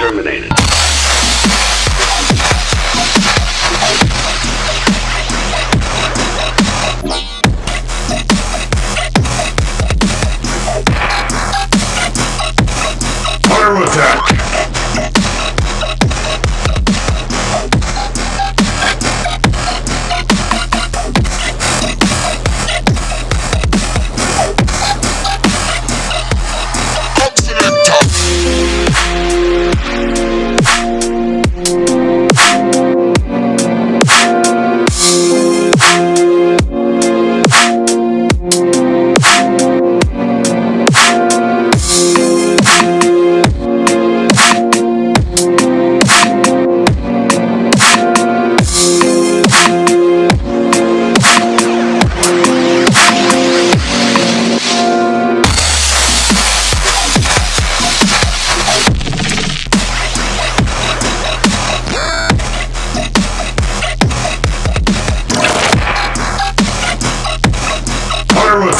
terminated. Fire attack!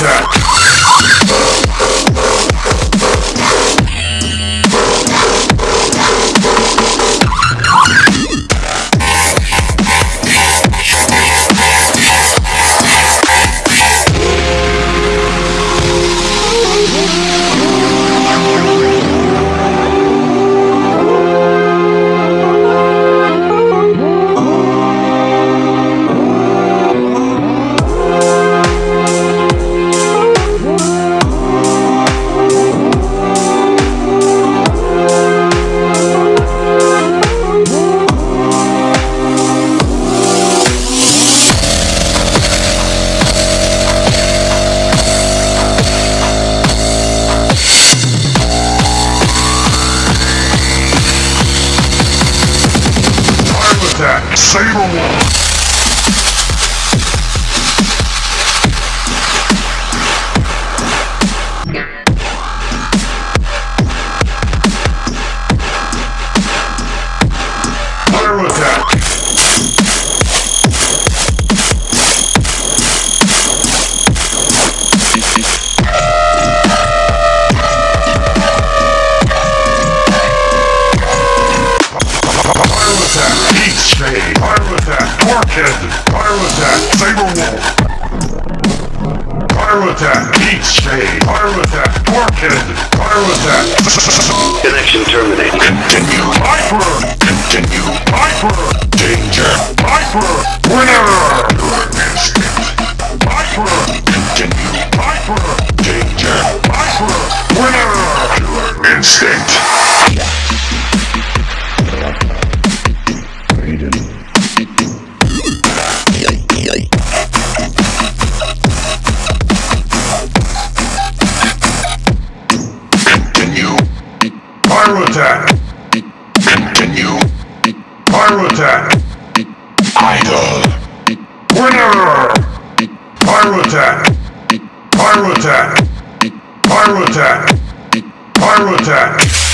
Attack! Saber Wolf! Head! Fire attack! Saber wolf! Fire attack! Heat shade! Fire attack! Head! Fire attack! Connection terminated. Continue! Viper! Continue! Viper! Fire attack. Continue. Fire attack. Idle. Winner. Fire attack. Fire attack. Fire attack. Fire attack.